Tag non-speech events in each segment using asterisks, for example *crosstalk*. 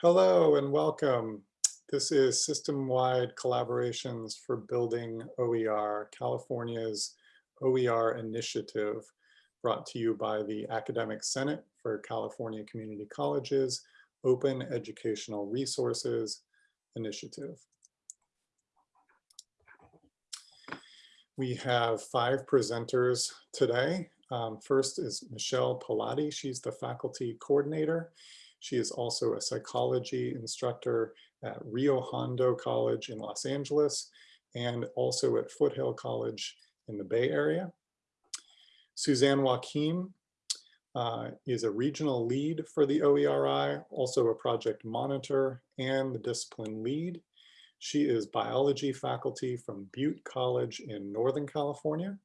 Hello and welcome. This is system-wide collaborations for building OER, California's OER initiative brought to you by the Academic Senate for California Community Colleges Open Educational Resources Initiative. We have five presenters today. Um, first is Michelle Pilati. She's the faculty coordinator. She is also a psychology instructor at Rio Hondo College in Los Angeles and also at Foothill College in the Bay Area. Suzanne Wakim uh, is a regional lead for the OERI, also a project monitor and the discipline lead. She is biology faculty from Butte College in Northern California.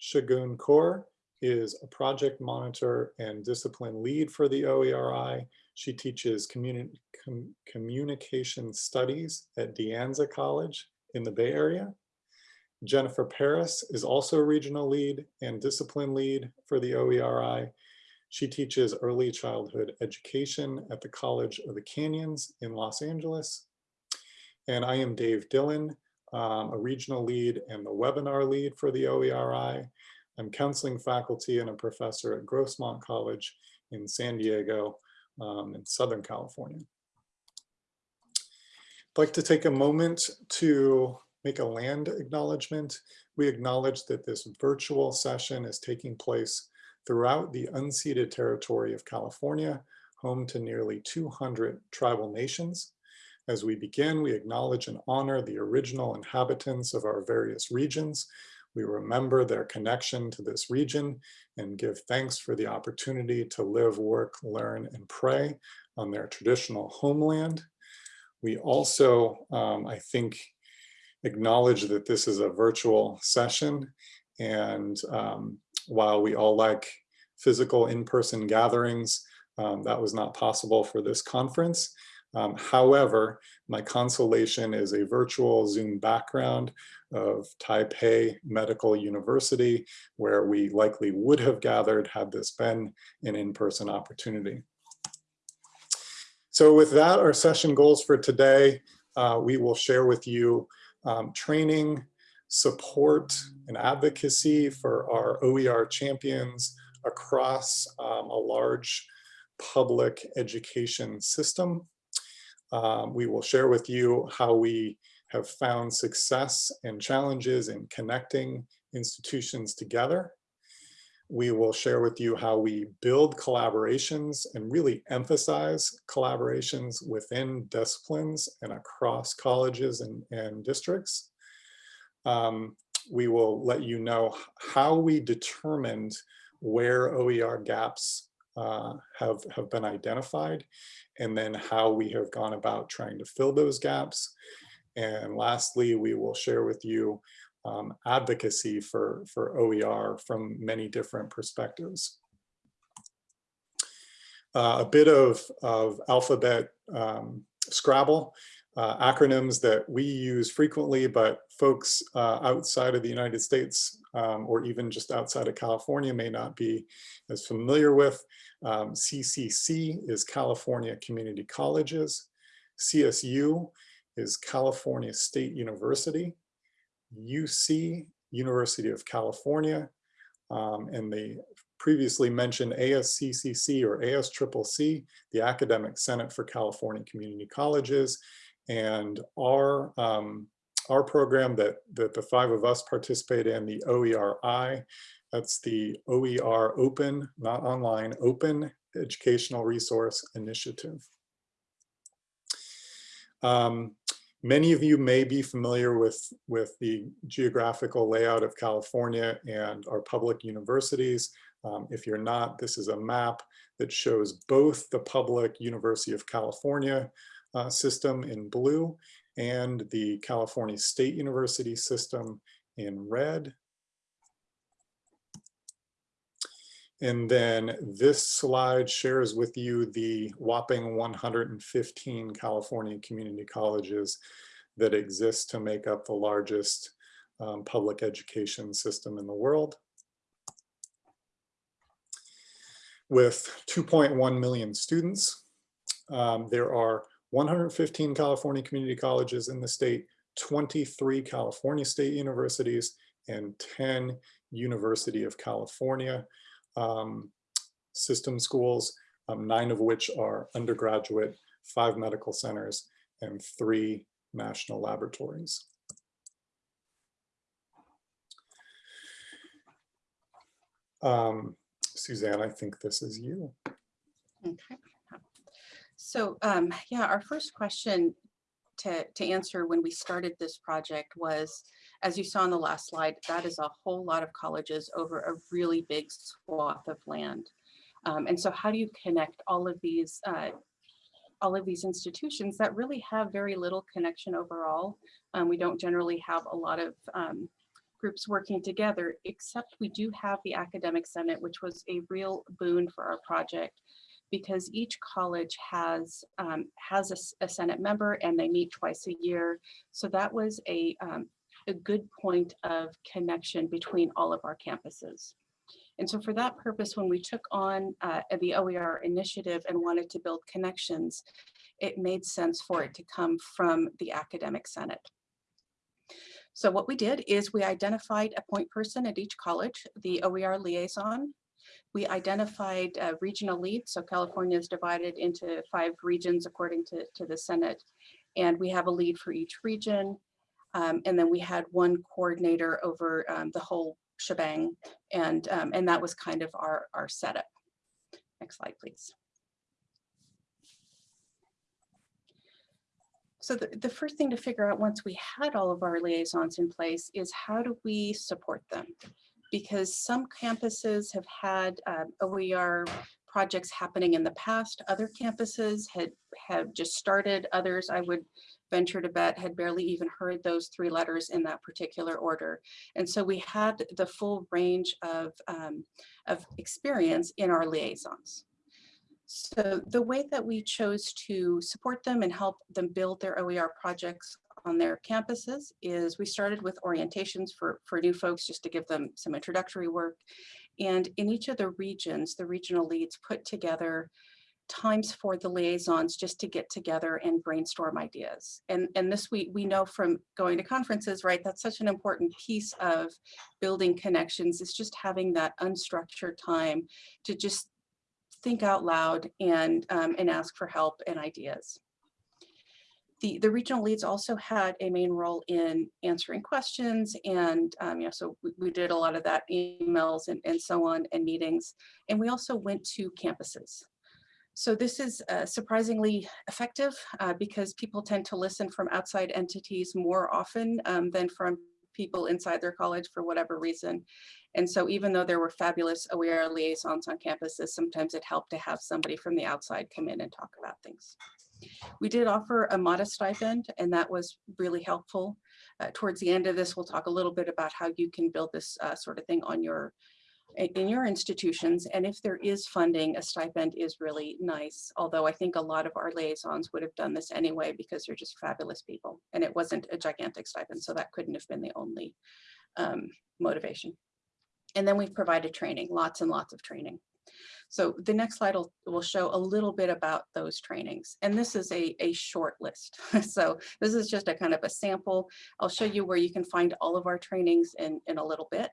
Shagun Kaur is a project monitor and discipline lead for the OERI. She teaches communi com communication studies at De Anza College in the Bay Area. Jennifer Paris is also a regional lead and discipline lead for the OERI. She teaches early childhood education at the College of the Canyons in Los Angeles. And I am Dave Dillon, um, a regional lead and the webinar lead for the OERI. I'm counseling faculty and a professor at Grossmont College in San Diego um, in Southern California. I'd like to take a moment to make a land acknowledgement. We acknowledge that this virtual session is taking place throughout the unceded territory of California, home to nearly 200 tribal nations. As we begin, we acknowledge and honor the original inhabitants of our various regions we remember their connection to this region and give thanks for the opportunity to live, work, learn, and pray on their traditional homeland. We also, um, I think, acknowledge that this is a virtual session. And um, while we all like physical in-person gatherings, um, that was not possible for this conference. Um, however, my consolation is a virtual Zoom background of Taipei Medical University, where we likely would have gathered had this been an in-person opportunity. So with that, our session goals for today, uh, we will share with you um, training, support, and advocacy for our OER champions across um, a large public education system. Um, we will share with you how we have found success and challenges in connecting institutions together. We will share with you how we build collaborations and really emphasize collaborations within disciplines and across colleges and, and districts. Um, we will let you know how we determined where OER gaps uh, have, have been identified and then how we have gone about trying to fill those gaps. And lastly, we will share with you um, advocacy for, for OER from many different perspectives. Uh, a bit of, of alphabet um, Scrabble, uh, acronyms that we use frequently, but folks uh, outside of the United States um, or even just outside of California may not be as familiar with. Um, CCC is California Community Colleges. CSU is California State University. UC, University of California. Um, and the previously mentioned ASCCC or ASCCC, the Academic Senate for California Community Colleges. And our, um, our program that, that the five of us participate in, the OERI, that's the OER Open, not online, Open Educational Resource Initiative. Um, many of you may be familiar with, with the geographical layout of California and our public universities. Um, if you're not, this is a map that shows both the public University of California uh, system in blue and the California State University system in red. And then this slide shares with you the whopping 115 California community colleges that exist to make up the largest um, public education system in the world. With 2.1 million students, Um, there are 115 California community colleges in the state, 23 California state universities, and 10 University of California um, system schools, um, nine of which are undergraduate, five medical centers, and three national laboratories. Um, Suzanne, I think this is you. Okay. So um, yeah, our first question to, to answer when we started this project was, as you saw on the last slide, that is a whole lot of colleges over a really big swath of land. Um, and so how do you connect all of these uh, all of these institutions that really have very little connection overall. Um, we don't generally have a lot of um, groups working together, except we do have the Academic Senate, which was a real boon for our project because each college has um, has a, a, Senate member and they meet twice a year. So that was a, um, a good point of connection between all of our campuses. And so for that purpose, when we took on uh, the OER initiative and wanted to build connections, it made sense for it to come from the Academic Senate. So what we did is we identified a point person at each college, the OER liaison. We identified uh, regional leads. So California is divided into five regions according to, to the Senate. And we have a lead for each region. Um, and then we had one coordinator over um, the whole shebang. And, um, and that was kind of our, our setup. Next slide, please. So the, the first thing to figure out once we had all of our liaisons in place is how do we support them? Because some campuses have had um, OER projects happening in the past. Other campuses had have just started. Others, I would venture to bet had barely even heard those three letters in that particular order. And so we had the full range of, um, of experience in our liaisons. So the way that we chose to support them and help them build their OER projects on their campuses is we started with orientations for, for new folks just to give them some introductory work. And in each of the regions, the regional leads put together times for the liaisons just to get together and brainstorm ideas. And, and this we, we know from going to conferences, right, that's such an important piece of building connections is just having that unstructured time to just think out loud and, um, and ask for help and ideas. The, the regional leads also had a main role in answering questions and um, you know, so we, we did a lot of that emails and, and so on and meetings. And we also went to campuses. So this is uh, surprisingly effective uh, because people tend to listen from outside entities more often um, than from people inside their college for whatever reason. And so even though there were fabulous OER liaisons on campuses, sometimes it helped to have somebody from the outside come in and talk about things. We did offer a modest stipend and that was really helpful. Uh, towards the end of this, we'll talk a little bit about how you can build this uh, sort of thing on your in your institutions. And if there is funding, a stipend is really nice. Although I think a lot of our liaisons would have done this anyway because they're just fabulous people. And it wasn't a gigantic stipend, so that couldn't have been the only um, motivation. And then we've provided training, lots and lots of training. So the next slide will, will show a little bit about those trainings. And this is a, a short list. *laughs* so this is just a kind of a sample. I'll show you where you can find all of our trainings in, in a little bit.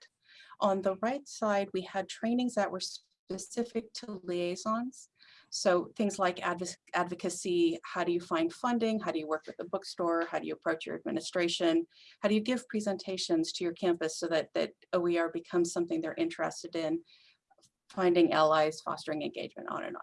On the right side, we had trainings that were specific to liaisons. So things like advocacy, how do you find funding? How do you work with the bookstore? How do you approach your administration? How do you give presentations to your campus so that, that OER becomes something they're interested in? Finding allies, fostering engagement, on and on.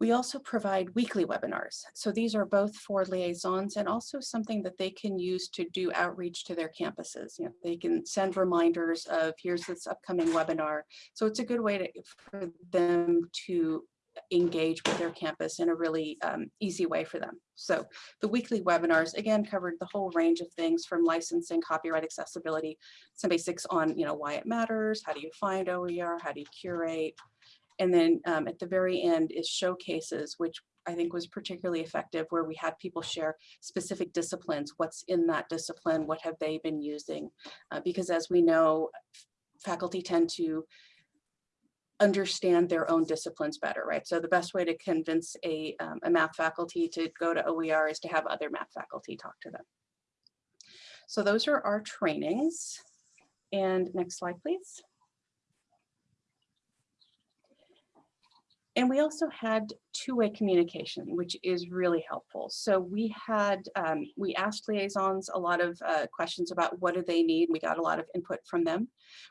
We also provide weekly webinars. So these are both for liaisons and also something that they can use to do outreach to their campuses. You know, they can send reminders of here's this upcoming webinar. So it's a good way to, for them to engage with their campus in a really um, easy way for them. So the weekly webinars, again, covered the whole range of things from licensing, copyright accessibility, some basics on, you know, why it matters, how do you find OER, how do you curate, and then um, at the very end is showcases, which I think was particularly effective where we had people share specific disciplines, what's in that discipline, what have they been using? Uh, because as we know, faculty tend to understand their own disciplines better, right? So the best way to convince a, um, a math faculty to go to OER is to have other math faculty talk to them. So those are our trainings. And next slide, please. And we also had two-way communication, which is really helpful. So we had, um, we asked liaisons a lot of uh, questions about what do they need. We got a lot of input from them.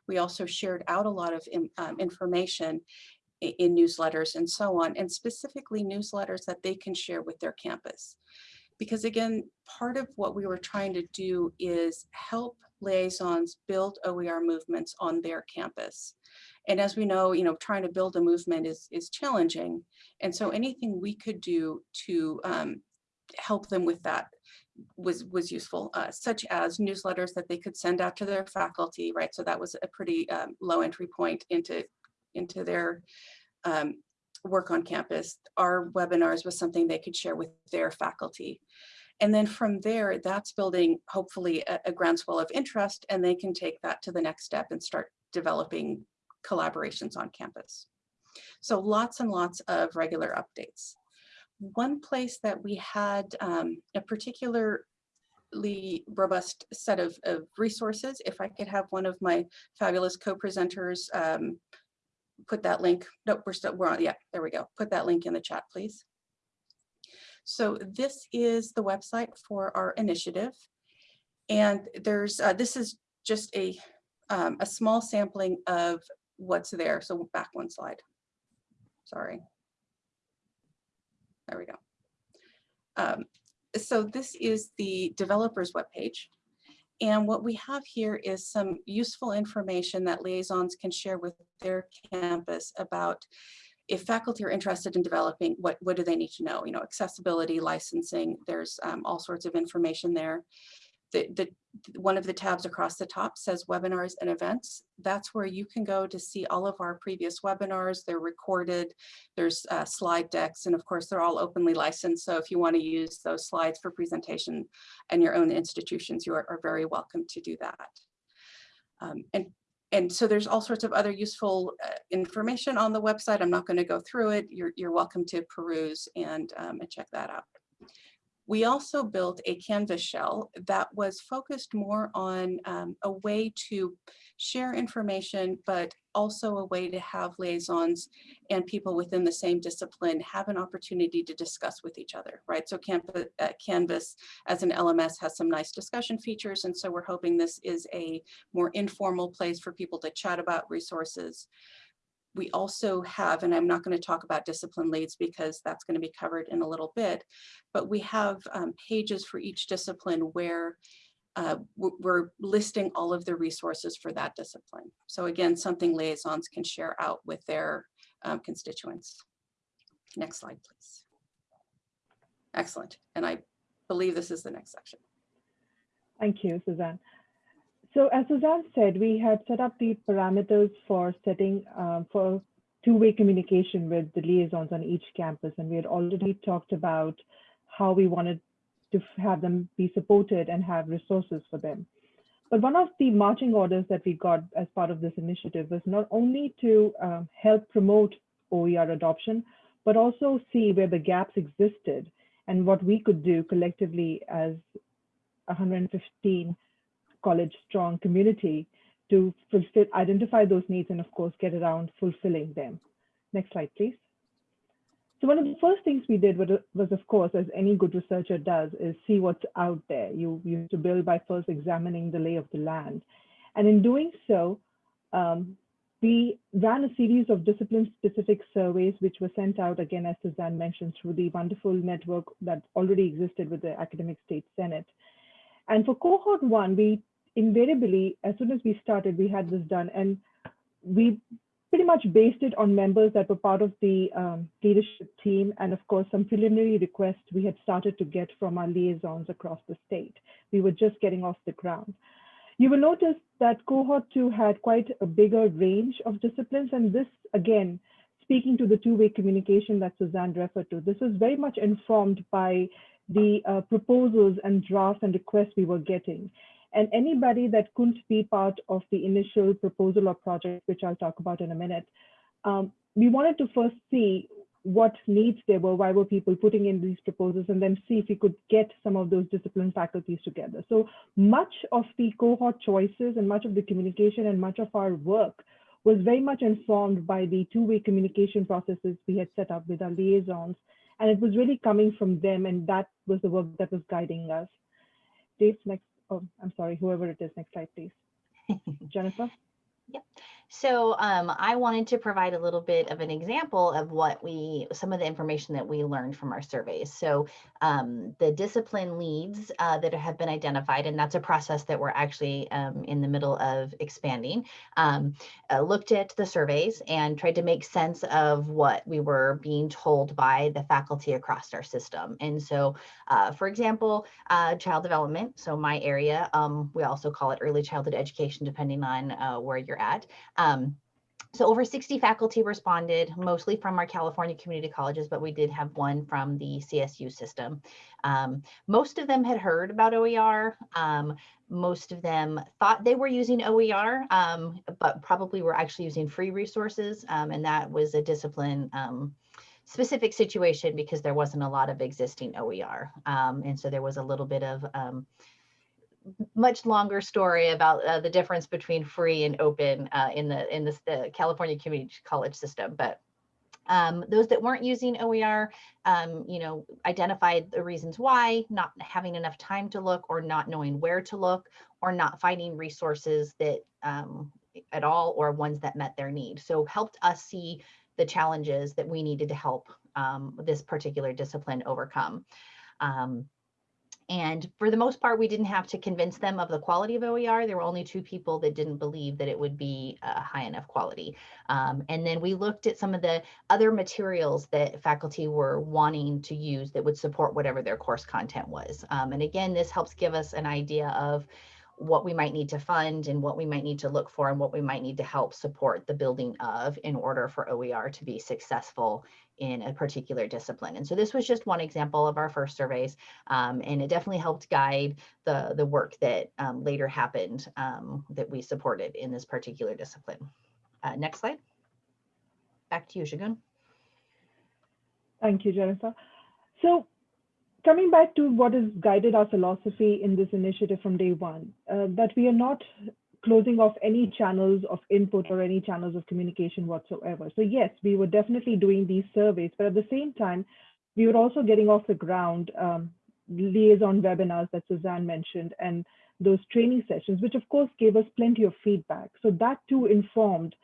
We also shared out a lot of in, um, information in, in newsletters and so on, and specifically newsletters that they can share with their campus. Because again, part of what we were trying to do is help liaisons build OER movements on their campus. And as we know, you know, trying to build a movement is, is challenging. And so anything we could do to um, help them with that was, was useful, uh, such as newsletters that they could send out to their faculty, right? So that was a pretty um, low entry point into, into their um, work on campus. Our webinars was something they could share with their faculty. And then from there, that's building hopefully a, a groundswell of interest and they can take that to the next step and start developing collaborations on campus. So lots and lots of regular updates. One place that we had um, a particularly robust set of, of, resources, if I could have one of my fabulous co-presenters um, put that link, Nope, we're still, we're on, yeah, there we go. Put that link in the chat, please. So this is the website for our initiative. And there's, uh, this is just a, um, a small sampling of what's there. So back one slide. Sorry. There we go. Um, so this is the developer's webpage. And what we have here is some useful information that liaisons can share with their campus about if faculty are interested in developing, what, what do they need to know? You know, accessibility, licensing, there's um, all sorts of information there the, the one of the tabs across the top says webinars and events. That's where you can go to see all of our previous webinars. They're recorded. There's uh, slide decks, and of course, they're all openly licensed. So if you want to use those slides for presentation and your own institutions, you are, are very welcome to do that. Um, and and so there's all sorts of other useful uh, information on the website. I'm not going to go through it. You're, you're welcome to peruse and, um, and check that out. We also built a Canvas shell that was focused more on um, a way to share information, but also a way to have liaisons and people within the same discipline have an opportunity to discuss with each other, right? So Canvas, uh, Canvas as an LMS has some nice discussion features, and so we're hoping this is a more informal place for people to chat about resources we also have, and I'm not going to talk about discipline leads because that's going to be covered in a little bit, but we have um, pages for each discipline where uh, we're listing all of the resources for that discipline. So again, something liaisons can share out with their um, constituents. Next slide, please. Excellent. And I believe this is the next section. Thank you, Suzanne. So as Suzanne said, we had set up the parameters for setting um, for two-way communication with the liaisons on each campus. And we had already talked about how we wanted to have them be supported and have resources for them. But one of the marching orders that we got as part of this initiative was not only to um, help promote OER adoption, but also see where the gaps existed and what we could do collectively as 115 college strong community to fulfill, identify those needs and of course get around fulfilling them. Next slide, please. So one of the first things we did was, was, of course, as any good researcher does, is see what's out there. You, you have to build by first examining the lay of the land. And in doing so, um, we ran a series of discipline-specific surveys, which were sent out, again, as Suzanne mentioned, through the wonderful network that already existed with the Academic State Senate. And for cohort one, we invariably, as soon as we started, we had this done. And we pretty much based it on members that were part of the um, leadership team. And of course, some preliminary requests we had started to get from our liaisons across the state. We were just getting off the ground. You will notice that cohort two had quite a bigger range of disciplines. And this, again, speaking to the two-way communication that Suzanne referred to, this was very much informed by the uh, proposals and drafts and requests we were getting. And anybody that couldn't be part of the initial proposal or project, which I'll talk about in a minute, um, we wanted to first see what needs there were, why were people putting in these proposals, and then see if we could get some of those discipline faculties together. So much of the cohort choices and much of the communication and much of our work was very much informed by the two-way communication processes we had set up with our liaisons. And it was really coming from them, and that was the work that was guiding us. Dave, next, oh, I'm sorry, whoever it is, next slide, please. *laughs* Jennifer? So um, I wanted to provide a little bit of an example of what we, some of the information that we learned from our surveys. So um, the discipline leads uh, that have been identified, and that's a process that we're actually um, in the middle of expanding, um, uh, looked at the surveys and tried to make sense of what we were being told by the faculty across our system. And so, uh, for example, uh, child development, so my area, um, we also call it early childhood education, depending on uh, where you're at. Um, so over 60 faculty responded, mostly from our California community colleges, but we did have one from the CSU system. Um, most of them had heard about OER. Um, most of them thought they were using OER, um, but probably were actually using free resources. um, and that was a discipline um, specific situation because there wasn't a lot of existing OER. Um, and so there was a little bit of much longer story about uh, the difference between free and open uh, in the in the California community college system. But um, those that weren't using OER, um, you know, identified the reasons why, not having enough time to look or not knowing where to look or not finding resources that um, at all or ones that met their need. So helped us see the challenges that we needed to help um, this particular discipline overcome. And for the most part, we didn't have to convince them of the quality of OER. There were only two people that didn't believe that it would be uh, high enough quality. Um, and then we looked at some of the other materials that faculty were wanting to use that would support whatever their course content was. Um, and again, this helps give us an idea of what we might need to fund and what we might need to look for and what we might need to help support the building of in order for OER to be successful in a particular discipline. And so this was just one example of our first surveys, um, and it definitely helped guide the, the work that um, later happened um, that we supported in this particular discipline. Uh, next slide. Back to you, Shagun. Thank you, Jennifer. So coming back to what has guided our philosophy in this initiative from day one, uh, that we are not closing off any channels of input or any channels of communication whatsoever. So yes, we were definitely doing these surveys, but at the same time, we were also getting off the ground um, liaison webinars that Suzanne mentioned and those training sessions, which of course gave us plenty of feedback. So that too informed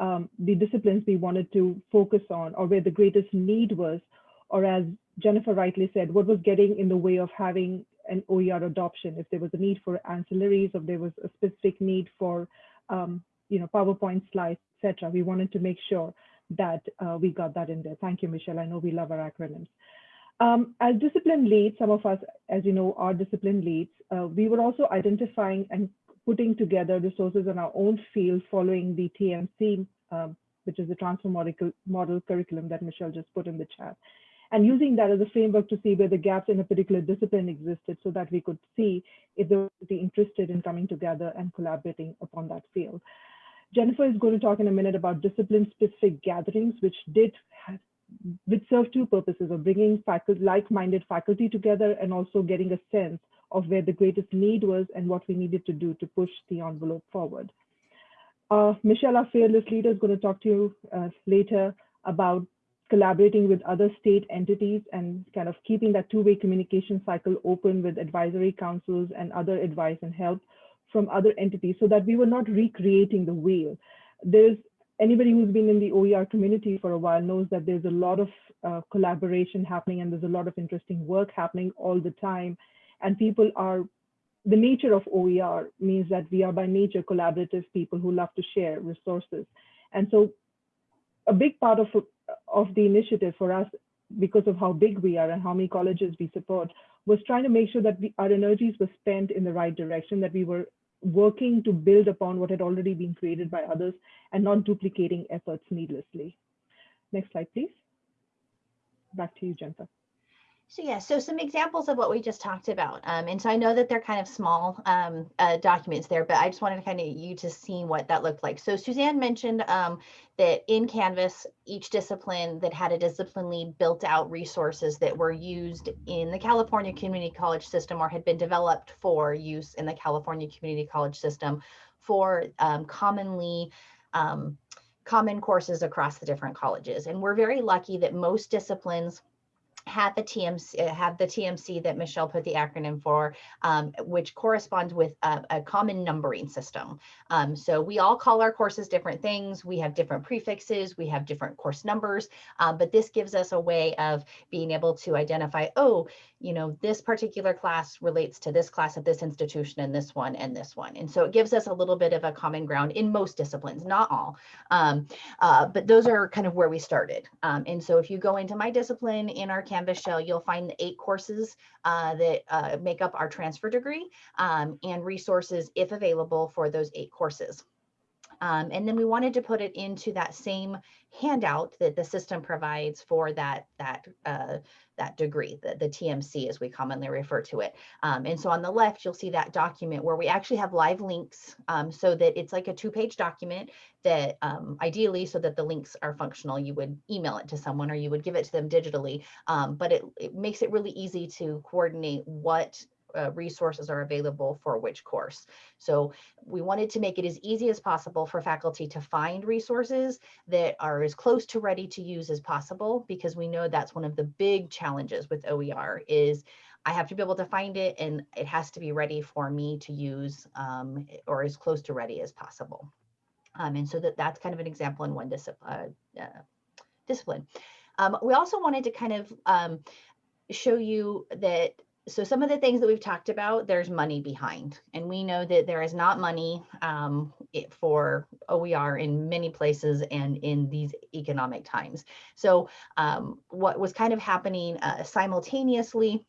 um, the disciplines we wanted to focus on or where the greatest need was, or as Jennifer rightly said, what was getting in the way of having an OER adoption, if there was a need for ancillaries, if there was a specific need for, um, you know, PowerPoint slides, etc. We wanted to make sure that uh, we got that in there. Thank you, Michelle. I know we love our acronyms. Um, as discipline leads, some of us, as you know, are discipline leads. Uh, we were also identifying and putting together resources in our own field following the TMC, um, which is the transfer model, model curriculum that Michelle just put in the chat and using that as a framework to see where the gaps in a particular discipline existed so that we could see if they be interested in coming together and collaborating upon that field. Jennifer is going to talk in a minute about discipline-specific gatherings, which did have, which serve two purposes of bringing like-minded faculty together and also getting a sense of where the greatest need was and what we needed to do to push the envelope forward. Uh, Michelle, our fearless leader, is going to talk to you uh, later about collaborating with other state entities and kind of keeping that two-way communication cycle open with advisory councils and other advice and help from other entities so that we were not recreating the wheel. There's anybody who's been in the OER community for a while knows that there's a lot of uh, collaboration happening and there's a lot of interesting work happening all the time. And people are, the nature of OER means that we are by nature collaborative people who love to share resources. And so a big part of of the initiative for us, because of how big we are and how many colleges we support, was trying to make sure that we, our energies were spent in the right direction, that we were working to build upon what had already been created by others and not duplicating efforts needlessly. Next slide, please. Back to you, Jennifer. So yeah, so some examples of what we just talked about. Um, and so I know that they're kind of small um, uh, documents there, but I just wanted to kind of you to see what that looked like. So Suzanne mentioned um, that in Canvas, each discipline that had a discipline lead built out resources that were used in the California Community College system or had been developed for use in the California Community College system for um, commonly um, common courses across the different colleges. And we're very lucky that most disciplines have the TMC, uh, have the TMC that Michelle put the acronym for, um, which corresponds with a, a common numbering system. Um, so we all call our courses different things. We have different prefixes, we have different course numbers, um, but this gives us a way of being able to identify, oh, you know, this particular class relates to this class at this institution and this one and this one. And so it gives us a little bit of a common ground in most disciplines, not all. Um, uh, but those are kind of where we started. Um, and so if you go into my discipline in our Canvas shell, you'll find the eight courses uh, that uh, make up our transfer degree um, and resources, if available, for those eight courses. Um, and then we wanted to put it into that same handout that the system provides for that, that, uh, that degree, the, the TMC as we commonly refer to it. Um, and so on the left, you'll see that document where we actually have live links um, so that it's like a two page document that um, ideally so that the links are functional, you would email it to someone or you would give it to them digitally. Um, but it, it makes it really easy to coordinate what uh, resources are available for which course. So we wanted to make it as easy as possible for faculty to find resources that are as close to ready to use as possible, because we know that's one of the big challenges with OER is I have to be able to find it and it has to be ready for me to use um, or as close to ready as possible. Um, and so that that's kind of an example in one uh, uh, discipline. Um, we also wanted to kind of um, show you that so some of the things that we've talked about, there's money behind, and we know that there is not money um, for OER in many places and in these economic times. So um, what was kind of happening uh, simultaneously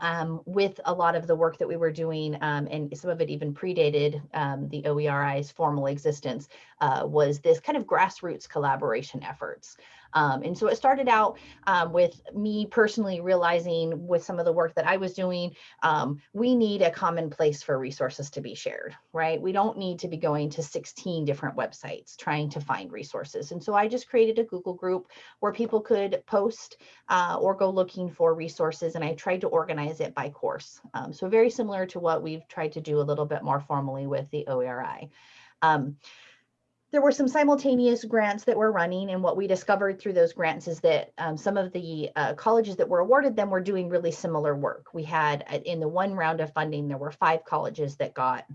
um, with a lot of the work that we were doing, um, and some of it even predated um, the OERI's formal existence, uh, was this kind of grassroots collaboration efforts. Um, and so it started out um, with me personally realizing with some of the work that I was doing, um, we need a common place for resources to be shared, right? We don't need to be going to 16 different websites trying to find resources. And so I just created a Google group where people could post uh, or go looking for resources. And I tried to organize it by course. Um, so very similar to what we've tried to do a little bit more formally with the OERI. Um, there were some simultaneous grants that were running and what we discovered through those grants is that um, some of the uh, colleges that were awarded them were doing really similar work. We had uh, in the one round of funding, there were five colleges that got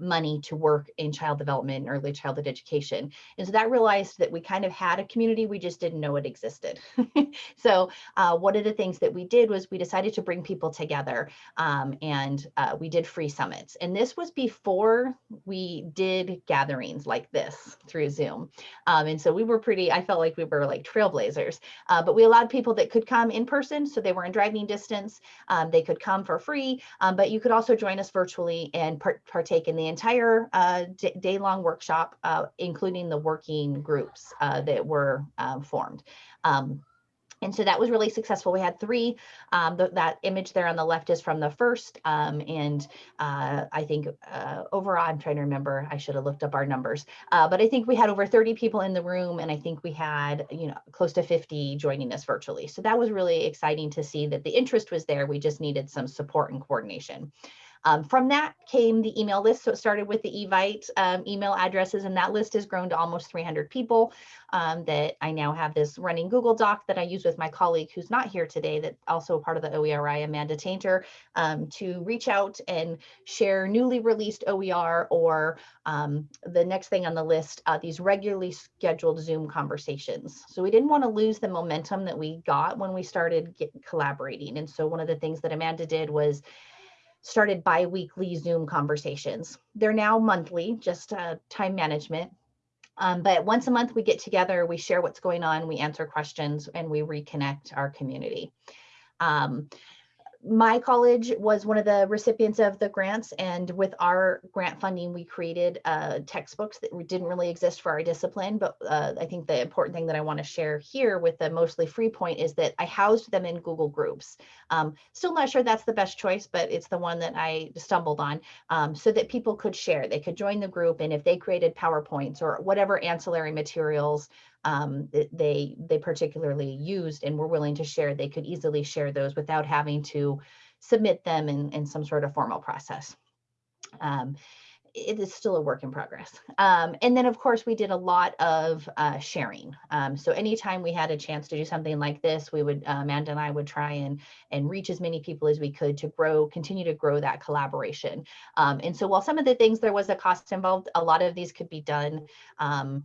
money to work in child development and early childhood education. And so that realized that we kind of had a community, we just didn't know it existed. *laughs* so uh, one of the things that we did was we decided to bring people together um, and uh, we did free summits. And this was before we did gatherings like this through Zoom. Um, and so we were pretty, I felt like we were like trailblazers, uh, but we allowed people that could come in person. So they were in driving distance. Um, they could come for free, um, but you could also join us virtually and part partake in the entire uh, day-long workshop, uh, including the working groups uh, that were um, formed. Um, and so that was really successful. We had three. Um, that image there on the left is from the first. Um, and uh, I think uh, overall, I'm trying to remember, I should have looked up our numbers. Uh, but I think we had over 30 people in the room and I think we had, you know, close to 50 joining us virtually. So that was really exciting to see that the interest was there. We just needed some support and coordination. Um, from that came the email list. So it started with the Evite um, email addresses, and that list has grown to almost 300 people um, that I now have this running Google Doc that I use with my colleague who's not here today, that also part of the OERI, Amanda Tainter, um, to reach out and share newly released OER or um, the next thing on the list, uh, these regularly scheduled Zoom conversations. So we didn't want to lose the momentum that we got when we started collaborating. And so one of the things that Amanda did was started bi-weekly Zoom conversations. They're now monthly, just uh, time management. Um, but once a month we get together, we share what's going on, we answer questions, and we reconnect our community. Um, my college was one of the recipients of the grants and with our grant funding we created uh, textbooks that didn't really exist for our discipline but uh, i think the important thing that i want to share here with the mostly free point is that i housed them in google groups. Um, still not sure that's the best choice but it's the one that i stumbled on um, so that people could share. They could join the group and if they created powerpoints or whatever ancillary materials um, they they particularly used and were willing to share, they could easily share those without having to submit them in, in some sort of formal process. Um, it is still a work in progress. Um, and then of course we did a lot of uh, sharing. Um, so anytime we had a chance to do something like this, we would, uh, Amanda and I would try and, and reach as many people as we could to grow, continue to grow that collaboration. Um, and so while some of the things there was a cost involved, a lot of these could be done um,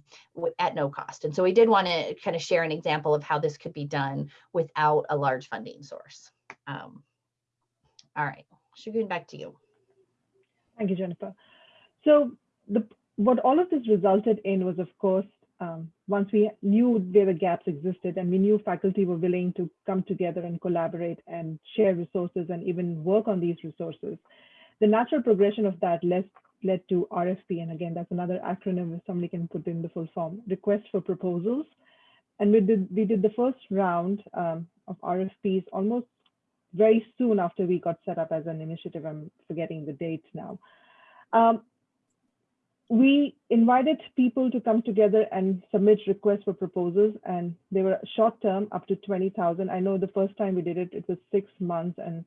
at no cost. And so we did want to kind of share an example of how this could be done without a large funding source. Um, all right, Shagun, back to you. Thank you, Jennifer. So the, what all of this resulted in was, of course, um, once we knew where the gaps existed and we knew faculty were willing to come together and collaborate and share resources and even work on these resources, the natural progression of that led, led to RFP. And again, that's another acronym if somebody can put in the full form, request for proposals. And we did, we did the first round um, of RFPs almost very soon after we got set up as an initiative. I'm forgetting the date now. Um, we invited people to come together and submit requests for proposals and they were short term up to 20,000. I know the first time we did it, it was six months and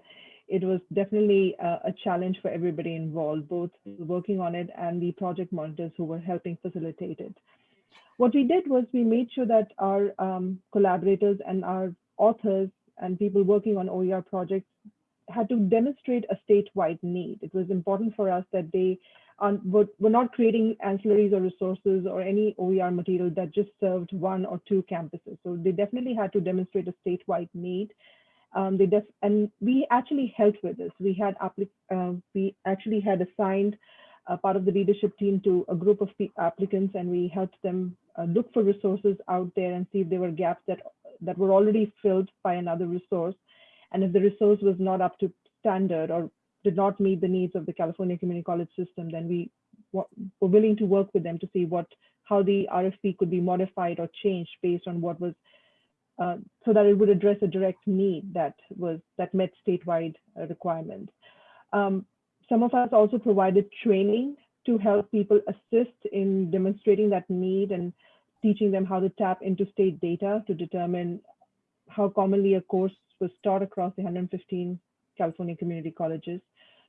it was definitely a, a, challenge for everybody involved, both working on it and the project monitors who were helping facilitate it. What we did was we made sure that our um, collaborators and our authors and people working on OER projects had to demonstrate a statewide need. It was important for us that they um, we're, we're not creating ancillaries or resources or any OER material that just served one or two campuses. So they definitely had to demonstrate a statewide need. Um, they def and we actually helped with this. We had uh, we actually had assigned a part of the leadership team to a group of applicants, and we helped them uh, look for resources out there and see if there were gaps that that were already filled by another resource, and if the resource was not up to standard or did not meet the needs of the California Community College system, then we were willing to work with them to see what how the RFP could be modified or changed based on what was uh, so that it would address a direct need that was that met statewide uh, requirements. Um, some of us also provided training to help people assist in demonstrating that need and teaching them how to tap into state data to determine how commonly a course was taught across the 115 California community colleges.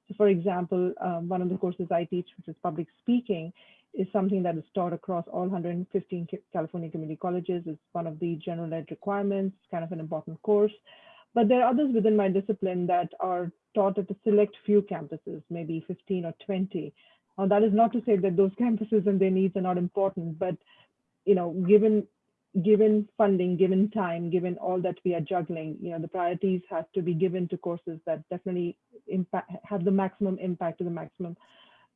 So for example, um, one of the courses I teach, which is public speaking, is something that is taught across all 115 California community colleges. It's one of the general ed requirements, kind of an important course. But there are others within my discipline that are taught at a select few campuses, maybe 15 or 20. Now, that is not to say that those *laughs* campuses and their needs are not important, but you know, given given funding, given time, given all that we are juggling, you know, the priorities have to be given to courses that definitely impact, have the maximum impact to the maximum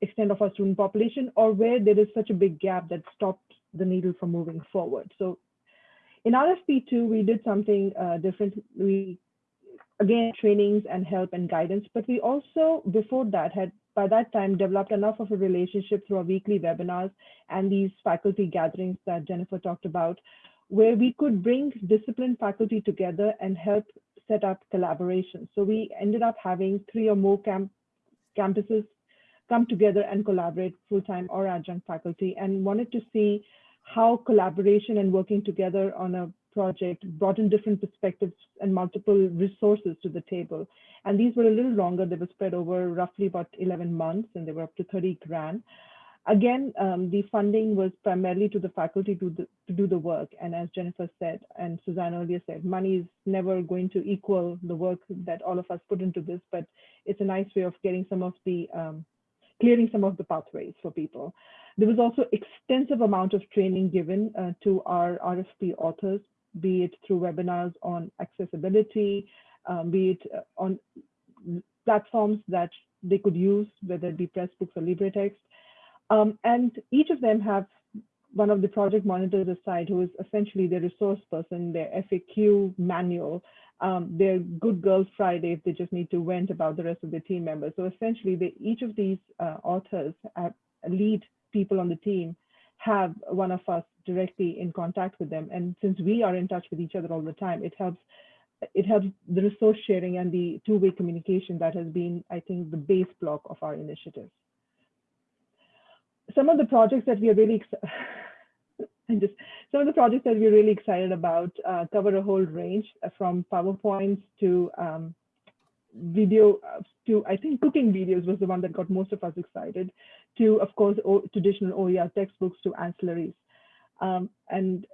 extent of our student population or where there is such a big gap that stops the needle from moving forward. So in RFP2, we did something uh, different. We, again, trainings and help and guidance, but we also, before that, had by that time developed enough of a relationship through our weekly webinars and these faculty gatherings that Jennifer talked about where we could bring disciplined faculty together and help set up collaboration. So we ended up having three or more camp campuses come together and collaborate full-time or adjunct faculty and wanted to see how collaboration and working together on a project brought in different perspectives and multiple resources to the table. And these were a little longer. They were spread over roughly about 11 months and they were up to 30 grand. Again, um, the funding was primarily to the faculty to, the, to do the work. And as Jennifer said, and Suzanne earlier said, money is never going to equal the work that all of us put into this, but it's a nice way of getting some of the, um, clearing some of the pathways for people. There was also extensive amount of training given uh, to our RFP authors, be it through webinars on accessibility, um, be it uh, on platforms that they could use, whether it be Pressbooks or LibreText, um, and each of them have one of the project monitors aside who is essentially the resource person, their FAQ manual. Um, they're good girls Friday if they just need to vent about the rest of the team members. So essentially, they, each of these uh, authors lead people on the team have one of us directly in contact with them. And since we are in touch with each other all the time, it helps it helps the resource sharing and the two-way communication that has been, I think, the base block of our initiative. Some of the projects that we are really and *laughs* just some of the projects that we're really excited about uh, cover a whole range uh, from PowerPoints to um, video uh, to I think cooking videos was the one that got most of us excited to of course o traditional OER textbooks to ancillaries. Um, and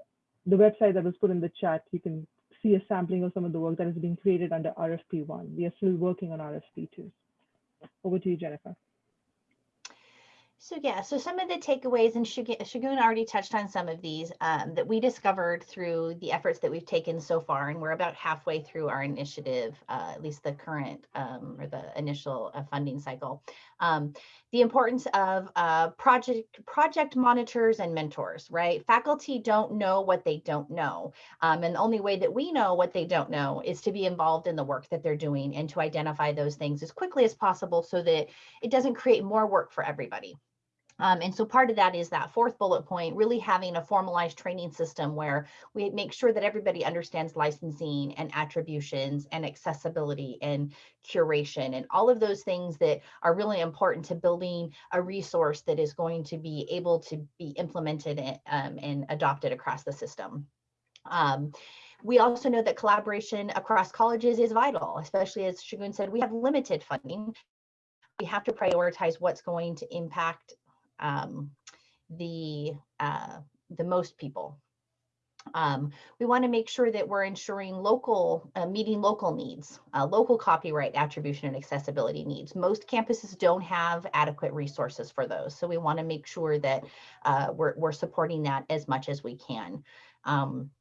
the website that was put in the chat you can see a sampling of some of the work that is being created under RFP one. We are still working on RFP two. Over to you Jennifer. So yeah, so some of the takeaways, and Shagun already touched on some of these um, that we discovered through the efforts that we've taken so far, and we're about halfway through our initiative, uh, at least the current um, or the initial uh, funding cycle. Um, the importance of uh, project project monitors and mentors, right? Faculty don't know what they don't know, um, and the only way that we know what they don't know is to be involved in the work that they're doing and to identify those things as quickly as possible so that it doesn't create more work for everybody. Um, and so part of that is that fourth bullet point, really having a formalized training system where we make sure that everybody understands licensing and attributions and accessibility and curation and all of those things that are really important to building a resource that is going to be able to be implemented and, um, and adopted across the system. Um, we also know that collaboration across colleges is vital, especially as Shagun said, we have limited funding. We have to prioritize what's going to impact um, the uh, the most people. Um, we want to make sure that we're ensuring local, uh, meeting local needs, uh, local copyright attribution and accessibility needs. Most campuses don't have adequate resources for those. So we want to make sure that uh, we're, we're supporting that as much as we can. Um,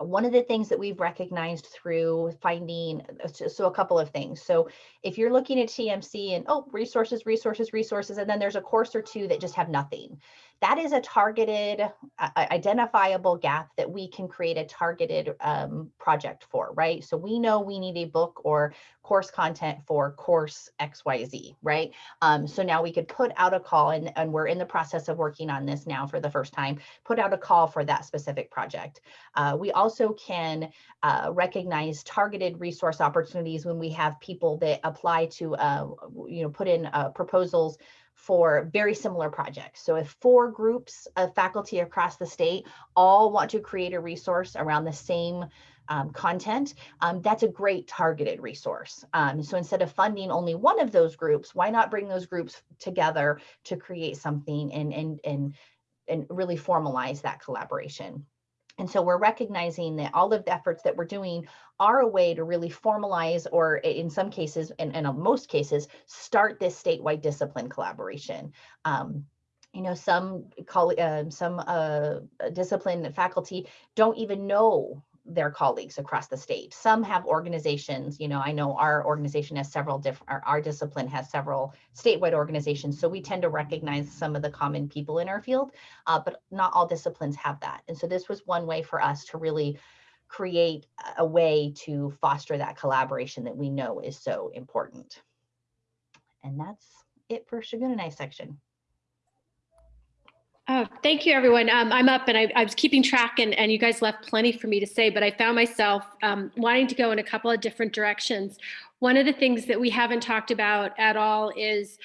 one of the things that we've recognized through finding, so a couple of things. So if you're looking at TMC and, oh, resources, resources, resources, and then there's a course or two that just have nothing that is a targeted, uh, identifiable gap that we can create a targeted um, project for, right? So we know we need a book or course content for course XYZ, right? Um, so now we could put out a call and, and we're in the process of working on this now for the first time, put out a call for that specific project. Uh, we also can uh, recognize targeted resource opportunities when we have people that apply to, uh, you know, put in uh, proposals for very similar projects. So if four groups of faculty across the state all want to create a resource around the same um, content, um, that's a great targeted resource. Um, so instead of funding only one of those groups, why not bring those groups together to create something and, and, and, and really formalize that collaboration. And so we're recognizing that all of the efforts that we're doing are a way to really formalize or in some cases, and, in most cases, start this statewide discipline collaboration. Um, you know, some call uh, some uh, discipline faculty don't even know their colleagues across the state. Some have organizations, you know, I know our organization has several different, our, our, discipline has several statewide organizations. So we tend to recognize some of the common people in our field, uh, but not all disciplines have that. And so this was one way for us to really create a way to foster that collaboration that we know is so important. And that's it for Shagun and I section. Oh, thank you, everyone. Um, I'm up and I, I, was keeping track and, and you guys left plenty for me to say, but I found myself um, wanting to go in a couple of different directions. One of the things that we haven't talked about at all is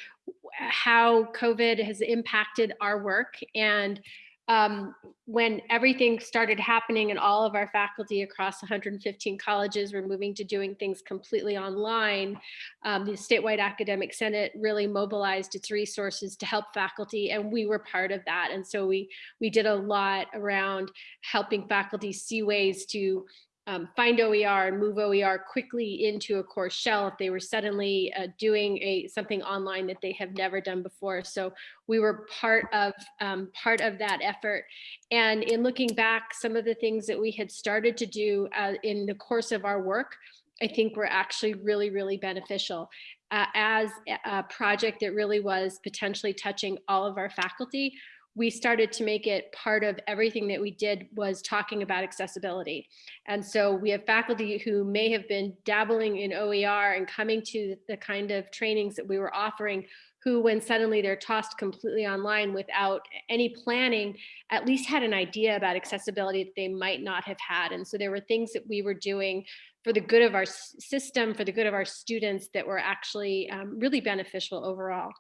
how COVID has impacted our work and um, when everything started happening and all of our faculty across 115 colleges were moving to doing things completely online, um, the statewide academic senate really mobilized its resources to help faculty and we were part of that. And so we, we did a lot around helping faculty see ways to um, find OER and move OER quickly into a course shell if they were suddenly uh, doing a something online that they have never done before. So we were part of um, part of that effort. And in looking back, some of the things that we had started to do uh, in the course of our work, I think were actually really, really beneficial. Uh, as a project that really was potentially touching all of our faculty, we started to make it part of everything that we did was talking about accessibility. And so we have faculty who may have been dabbling in OER and coming to the kind of trainings that we were offering who when suddenly they're tossed completely online without any planning, at least had an idea about accessibility that they might not have had. And so there were things that we were doing for the good of our system, for the good of our students that were actually um, really beneficial overall.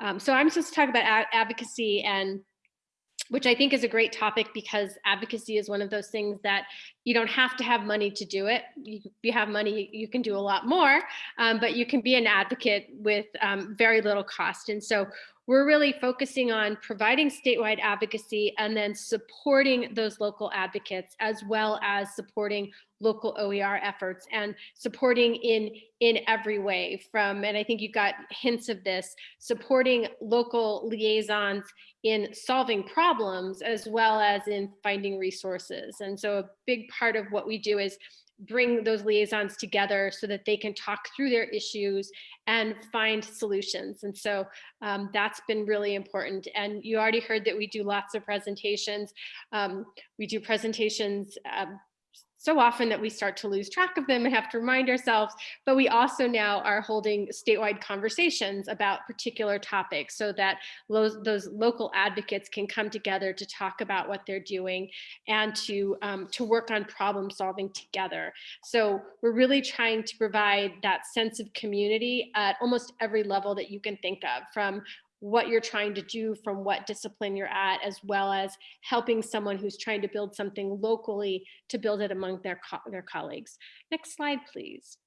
Um, so I'm supposed to talk about advocacy and which I think is a great topic because advocacy is one of those things that you don't have to have money to do it. You, you have money, you can do a lot more, um, but you can be an advocate with um, very little cost. And so we're really focusing on providing statewide advocacy and then supporting those local advocates as well as supporting local OER efforts and supporting in in every way from, and I think you've got hints of this, supporting local liaisons in solving problems as well as in finding resources. And so a big part of what we do is bring those liaisons together so that they can talk through their issues and find solutions. And so um, that's been really important. And you already heard that we do lots of presentations. Um, we do presentations um, so often that we start to lose track of them and have to remind ourselves, but we also now are holding statewide conversations about particular topics so that those, local advocates can come together to talk about what they're doing and to, um, to work on problem solving together. So we're really trying to provide that sense of community at almost every level that you can think of from what you're trying to do from what discipline you're at, as well as helping someone who's trying to build something locally to build it among their, co their colleagues. Next slide, please.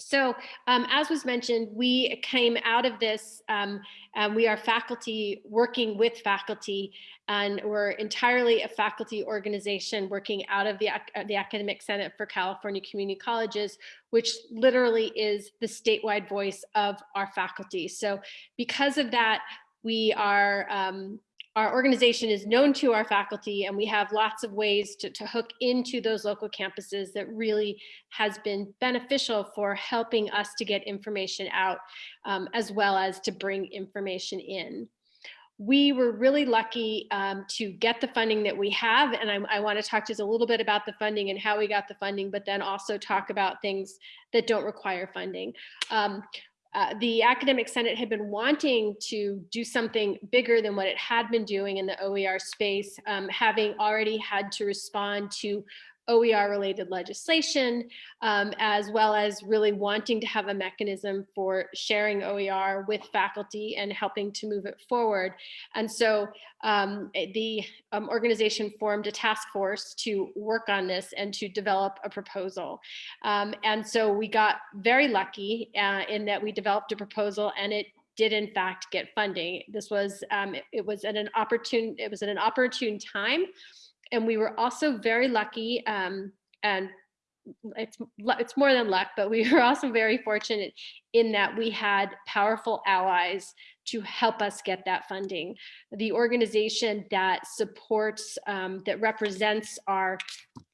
So um, as was mentioned, we came out of this, um, we are faculty working with faculty and we're entirely a faculty organization working out of the, the Academic Senate for California Community Colleges, which literally is the statewide voice of our faculty. So because of that, we are um, our organization is known to our faculty and we have lots of ways to, to hook into those local campuses that really has been beneficial for helping us to get information out um, as well as to bring information in. We were really lucky um, to get the funding that we have and I, I want to talk just a little bit about the funding and how we got the funding, but then also talk about things that don't require funding. Um, uh, the academic senate had been wanting to do something bigger than what it had been doing in the OER space, um, having already had to respond to OER related legislation, um, as well as really wanting to have a mechanism for sharing OER with faculty and helping to move it forward. And so um, eh, the um, organization formed a task force to work on this and to develop a proposal. Um, and so we got very lucky uh, in that we developed a proposal and it did in fact get funding. This was, um, it, it was at an opportune, it was at an opportune time and we were also very lucky um, and it's it's more than luck, but we *laughs* were also very fortunate in that we had powerful allies to help us get that funding. The organization that supports, um, that represents our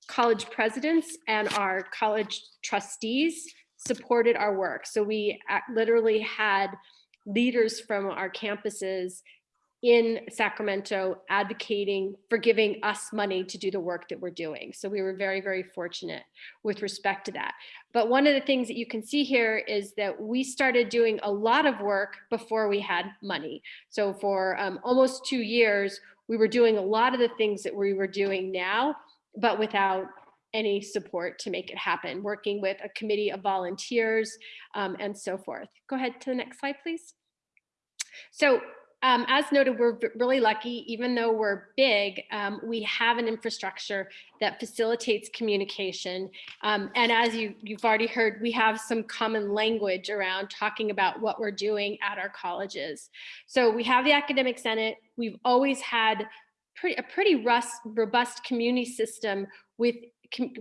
college presidents and our college trustees supported our work. So we literally had leaders from our campuses in Sacramento advocating for giving us money to do the work that we're doing. So we were very, very fortunate with respect to that. But one of the things that you can see here is that we started doing a lot of work before we had money. So for um, almost two years, we were doing a lot of the things that we were doing now, but without any support to make it happen, working with a committee of volunteers um, and so forth. Go ahead to the next slide, please. So um, as noted, we're really lucky, even though we're big, um, we have an infrastructure that facilitates communication. Um, and as you, you've already heard, we have some common language around talking about what we're doing at our colleges. So we have the Academic Senate. We've always had pretty, a pretty rust, robust community system with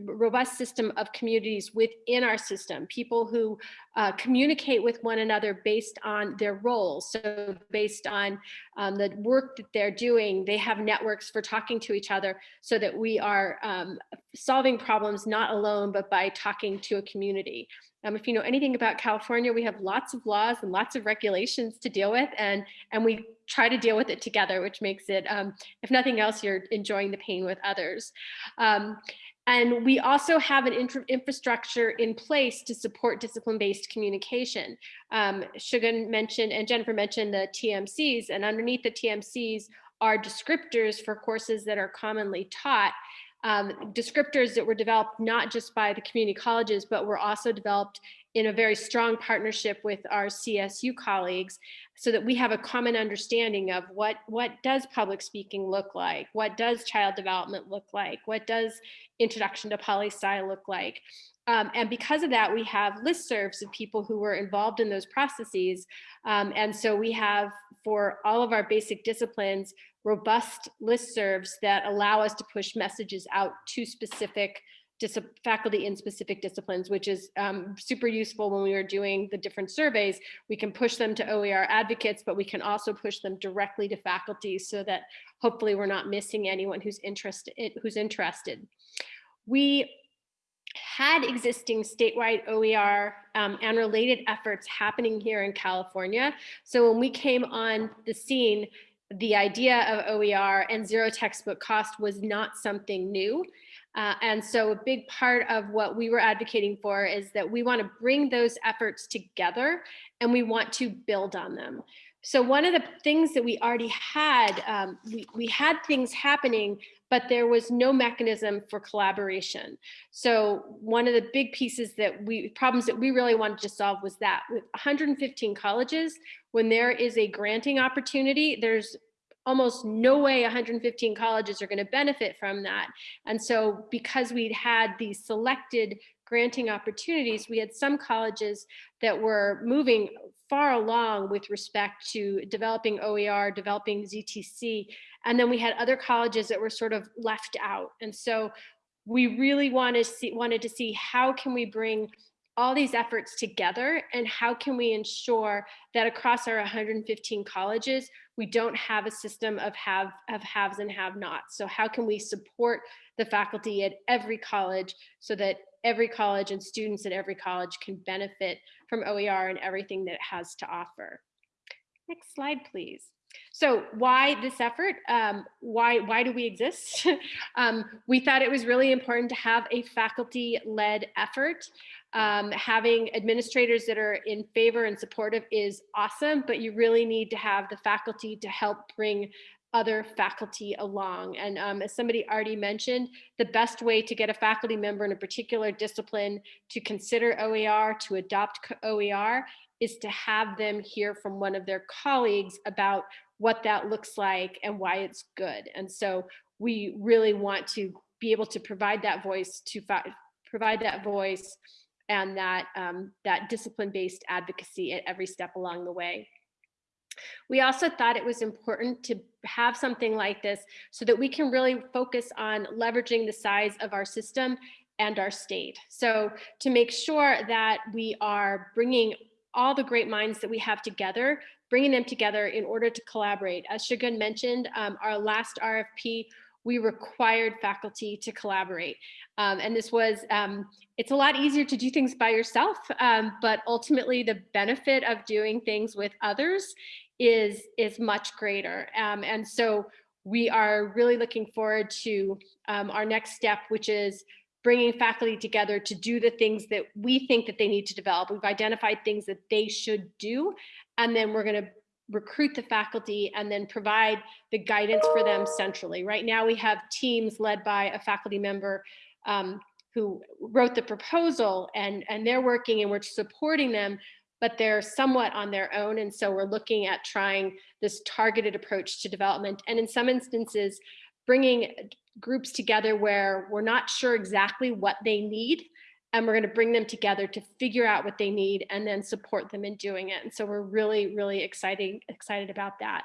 robust system of communities within our system, people who uh, communicate with one another based on their roles. So based on um, the work that they're doing, they have networks for talking to each other so that we are um, solving problems not alone, but by talking to a community. Um, if you know anything about California, we have lots of laws and lots of regulations to deal with, and and we try to deal with it together, which makes it, um, if nothing else, you're enjoying the pain with others. Um, and we also have an infrastructure in place to support discipline-based communication. Um, mentioned and Jennifer mentioned the TMCs, and underneath the TMCs are descriptors for courses that are commonly taught um, descriptors that were developed not just by the community colleges, but were also developed in a very strong partnership with our CSU colleagues so that we have a common understanding of what, what does public speaking look like? What does child development look like? What does introduction to poli-sci look like? Um, and because of that, we have listservs of people who were involved in those processes. Um, and so we have, for all of our basic disciplines, robust listservs that allow us to push messages out to specific faculty in specific disciplines, which is um, super useful when we are doing the different surveys. We can push them to OER advocates, but we can also push them directly to faculty so that hopefully we're not missing anyone who's interested. Who's interested. We had existing statewide OER um, and related efforts happening here in California. So when we came on the scene, the idea of OER and zero textbook cost was not something new. Uh, and so a big part of what we were advocating for is that we want to bring those efforts together and we want to build on them. So one of the things that we already had, um, we, we had things happening, but there was no mechanism for collaboration. So one of the big pieces that we, problems that we really wanted to solve was that with 115 colleges, when there is a granting opportunity, there's almost no way 115 colleges are going to benefit from that. And so because we'd had these selected granting opportunities, we had some colleges that were moving far along with respect to developing OER, developing ZTC, and then we had other colleges that were sort of left out. And so we really wanted to see, wanted to see how can we bring all these efforts together and how can we ensure that across our 115 colleges, we don't have a system of have of haves and have nots. So how can we support the faculty at every college so that every college and students at every college can benefit from OER and everything that it has to offer. Next slide, please. So why this effort? Um, why, why do we exist? *laughs* um, we thought it was really important to have a faculty-led effort. Um, having administrators that are in favor and supportive is awesome, but you really need to have the faculty to help bring other faculty along. And um, as somebody already mentioned, the best way to get a faculty member in a particular discipline to consider OER, to adopt OER, is to have them hear from one of their colleagues about what that looks like and why it's good. And so we really want to be able to provide that voice to provide that voice and that um, that discipline-based advocacy at every step along the way. We also thought it was important to have something like this so that we can really focus on leveraging the size of our system and our state. So to make sure that we are bringing all the great minds that we have together, bringing them together in order to collaborate. As Shagun mentioned, um, our last RFP, we required faculty to collaborate. Um, and this was, um, it's a lot easier to do things by yourself, um, but ultimately the benefit of doing things with others is, is much greater. Um, and so we are really looking forward to um, our next step, which is bringing faculty together to do the things that we think that they need to develop. We've identified things that they should do, and then we're gonna recruit the faculty and then provide the guidance for them centrally. Right now we have teams led by a faculty member um, who wrote the proposal and, and they're working and we're supporting them, but they're somewhat on their own. And so we're looking at trying this targeted approach to development. And in some instances, bringing groups together where we're not sure exactly what they need, and we're going to bring them together to figure out what they need and then support them in doing it. And so we're really, really exciting, excited about that.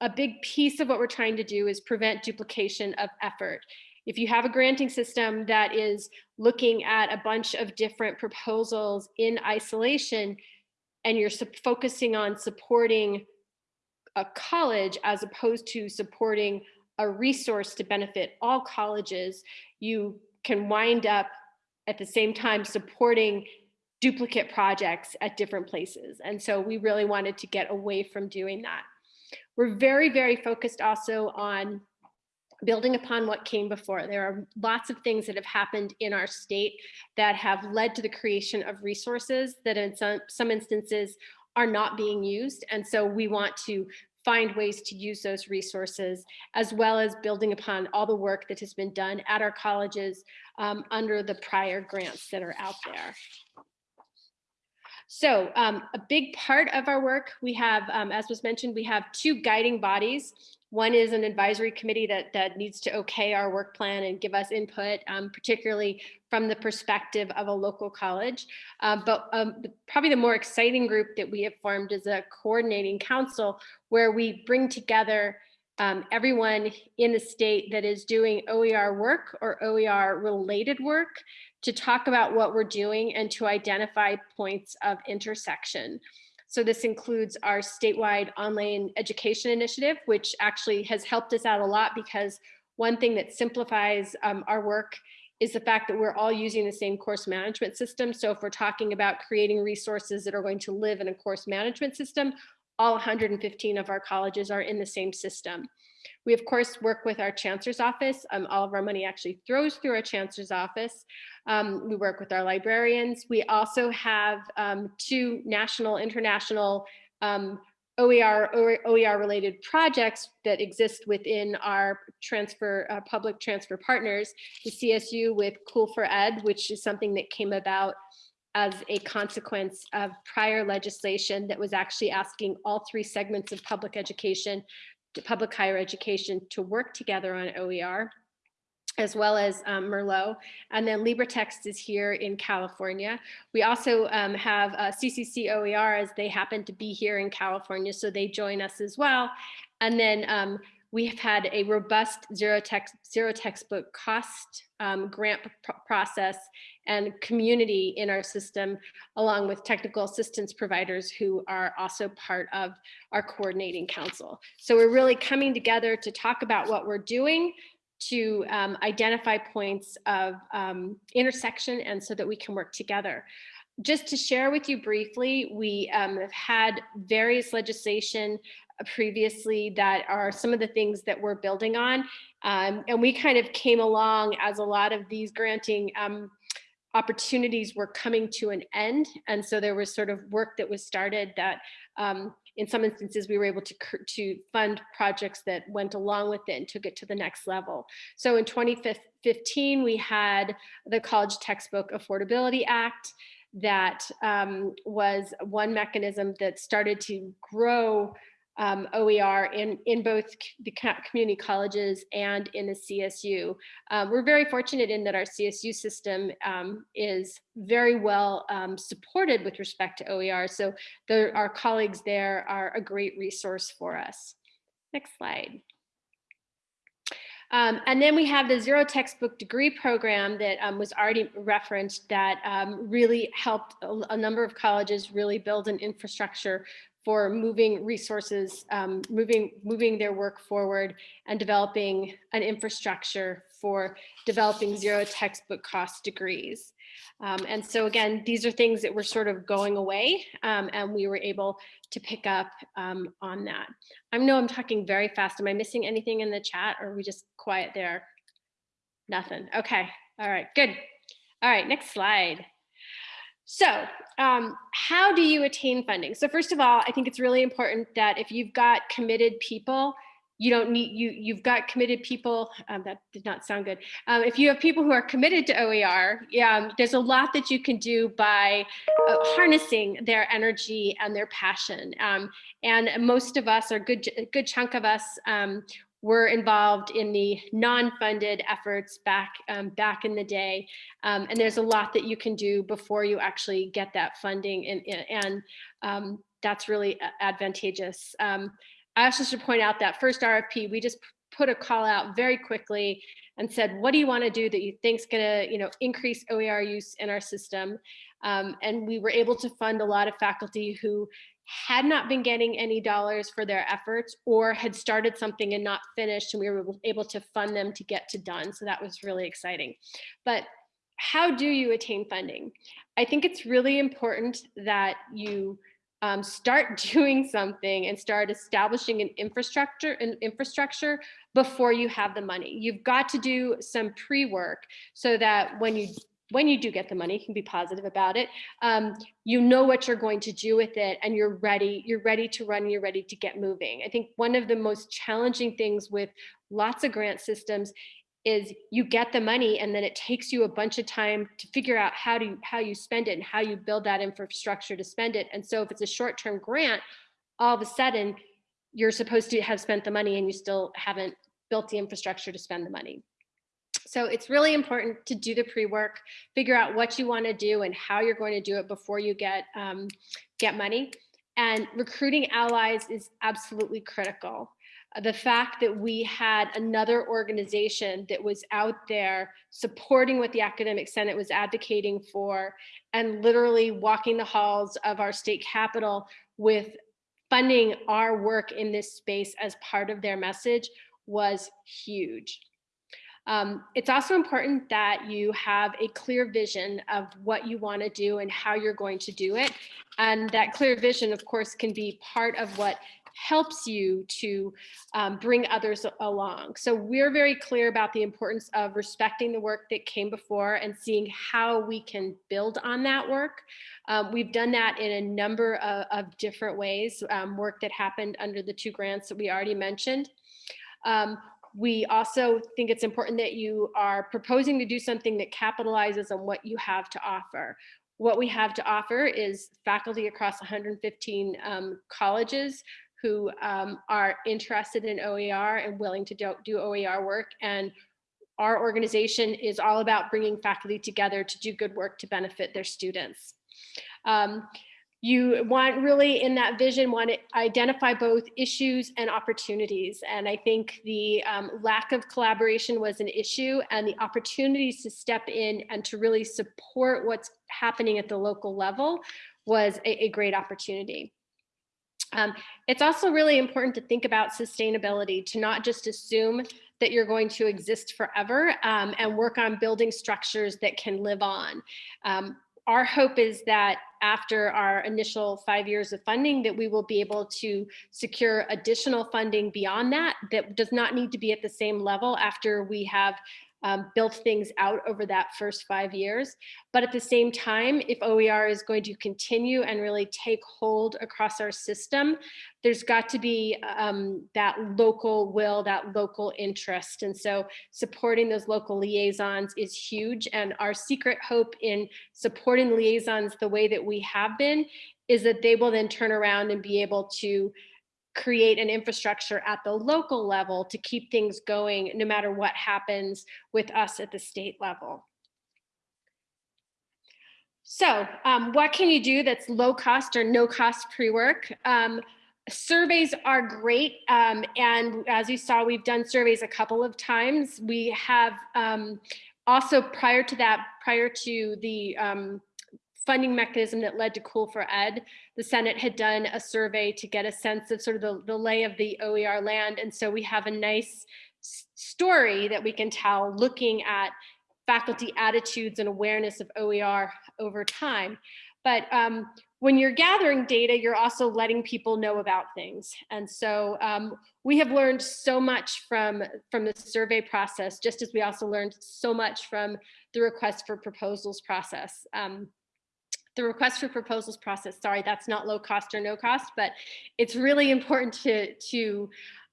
A big piece of what we're trying to do is prevent duplication of effort. If you have a granting system that is looking at a bunch of different proposals in isolation, and you're focusing on supporting a college as opposed to supporting a resource to benefit all colleges, you can wind up at the same time supporting duplicate projects at different places. And so we really wanted to get away from doing that. We're very, very focused also on building upon what came before. There are lots of things that have happened in our state that have led to the creation of resources that in some, some instances are not being used. And so we want to find ways to use those resources, as well as building upon all the work that has been done at our colleges um, under the prior grants that are out there. So um, a big part of our work, we have, um, as was mentioned, we have two guiding bodies. One is an advisory committee that, that needs to okay our work plan and give us input, um, particularly from the perspective of a local college. Uh, but um, probably the more exciting group that we have formed is a coordinating council where we bring together um, everyone in the state that is doing OER work or OER related work to talk about what we're doing and to identify points of intersection. So this includes our statewide online education initiative, which actually has helped us out a lot because one thing that simplifies um, our work is the fact that we're all using the same course management system. So if we're talking about creating resources that are going to live in a course management system, all 115 of our colleges are in the same system. We of course work with our chancellor's office. Um, all of our money actually throws through our chancellor's office. Um, we work with our librarians. We also have um, two national, international um, OER, OER related projects that exist within our transfer, uh, public transfer partners, the CSU with COOL4Ed, which is something that came about as a consequence of prior legislation that was actually asking all three segments of public education, public higher education to work together on OER as well as um, Merlot. And then LibreText is here in California. We also um, have uh, CCC OER as they happen to be here in California, so they join us as well. And then um, we have had a robust zero text zero textbook cost um, grant pr process and community in our system along with technical assistance providers who are also part of our coordinating council so we're really coming together to talk about what we're doing to um, identify points of um, intersection and so that we can work together just to share with you briefly, we um, have had various legislation previously that are some of the things that we're building on. Um, and we kind of came along as a lot of these granting um, opportunities were coming to an end. And so there was sort of work that was started that um, in some instances we were able to, to fund projects that went along with it and took it to the next level. So in 2015, we had the College Textbook Affordability Act that um, was one mechanism that started to grow um, OER in, in both the community colleges and in the CSU. Um, we're very fortunate in that our CSU system um, is very well um, supported with respect to OER. So our colleagues there are a great resource for us. Next slide. Um, and then we have the zero textbook degree program that um, was already referenced that um, really helped a, a, number of colleges really build an infrastructure for moving resources, um, moving, moving their work forward and developing an infrastructure for developing zero textbook cost degrees. Um, and so again, these are things that were sort of going away um, and we were able to pick up um, on that. I know I'm talking very fast. Am I missing anything in the chat or are we just quiet there? Nothing. Okay. All right, good. All right, next slide. So um, how do you attain funding? So first of all, I think it's really important that if you've got committed people, you don't need you you've got committed people um, that did not sound good um, if you have people who are committed to oer um, there's a lot that you can do by uh, harnessing their energy and their passion um, and most of us are good good chunk of us um, were involved in the non-funded efforts back um, back in the day. Um, and there's a lot that you can do before you actually get that funding and, and um, that's really advantageous. Um, I also should point out that first RFP, we just put a call out very quickly and said, what do you want to do that you think is going to you know, increase OER use in our system? Um, and we were able to fund a lot of faculty who had not been getting any dollars for their efforts or had started something and not finished and we were able to fund them to get to done. So that was really exciting. But how do you attain funding? I think it's really important that you um, start *laughs* doing something and start establishing an infrastructure an infrastructure before you have the money. You've got to do some pre-work so that when you when you do get the money, you can be positive about it. Um, you know what you're going to do with it and you're ready, you're ready to run, you're ready to get moving. I think one of the most challenging things with lots of grant systems is you get the money and then it takes you a bunch of time to figure out how to how you spend it and how you build that infrastructure to spend it. And so if it's a short-term grant, all of a sudden you're supposed to have spent the money and you still haven't built the infrastructure to spend the money. So it's really important to do the pre-work, figure out what you want to do and how you're going to do it before you get um, get money. And recruiting allies is absolutely critical. Uh, the fact that we had another organization that was out there supporting what the Academic Senate was advocating for and literally walking the halls of our state capitol with funding our work in this space as part of their message was huge. Um, it's also important that you have a clear vision of what you want to do and how you're going to do it. And that clear vision, of course, can be part of what helps you to um, bring others along. So we're very clear about the importance of respecting the work that came before and seeing how we can build on that work. Um, we've done that in a number of, of different ways, um, work that happened under the two grants that we already mentioned. We also think it's important that you are proposing to do something that capitalizes on what you have to offer. What we have to offer is faculty across 115 um, colleges who um, are interested in OER and willing to do, do OER work. And our organization is all about bringing faculty together to do good work to benefit their students. Um, you want really in that vision want to identify both issues and opportunities and i think the um, lack of collaboration was an issue and the opportunities to step in and to really support what's happening at the local level was a, a great opportunity um, it's also really important to think about sustainability, to not just assume that you're going to exist forever um, and work on building structures that can live on. Um, our hope is that after our initial five years of funding that we will be able to secure additional funding beyond that that does not need to be at the same level after we have um, built things out over that first five years. But at the same time, if OER is going to continue and really take hold across our system, there's got to be um, that local will, that local interest. And so supporting those local liaisons is huge. And our secret hope in supporting liaisons the way that we have been is that they will then turn around and be able to create an infrastructure at the local level to keep things going no matter what happens with us at the state level. So um, what can you do that's low cost or no cost pre-work? Um, surveys are great. Um, and as you saw, we've done surveys a couple of times. We have um, also prior to that, prior to the um, funding mechanism that led to COOL4Ed, the Senate had done a survey to get a sense of sort of the, the lay of the OER land. And so we have a nice story that we can tell looking at faculty attitudes and awareness of OER over time. But um, when you're gathering data, you're also letting people know about things. And so um, we have learned so much from, from the survey process, just as we also learned so much from the request for proposals process. Um, the request for proposals process, sorry, that's not low cost or no cost, but it's really *laughs* important to, to,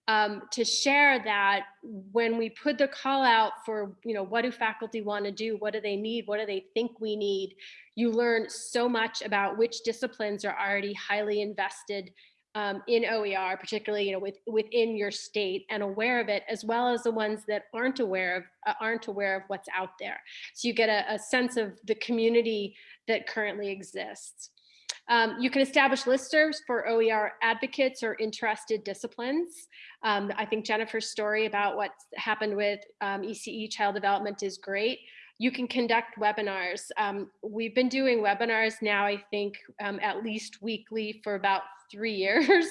um, to share that when we put the call out for, you know, what do faculty want to do? What do they need? What do they think we need? You learn so much about which disciplines are already highly invested um, in OER, particularly you know with, within your state and aware of it, as well as the ones that aren't aware of uh, aren't aware of what's out there. So you get a, a sense of the community that currently exists. Um, you can establish listservs for OER advocates or interested disciplines. Um, I think Jennifer's story about what's happened with um, ECE child development is great. You can conduct webinars. Um, we've been doing webinars now, I think, um, at least weekly for about three *laughs* years,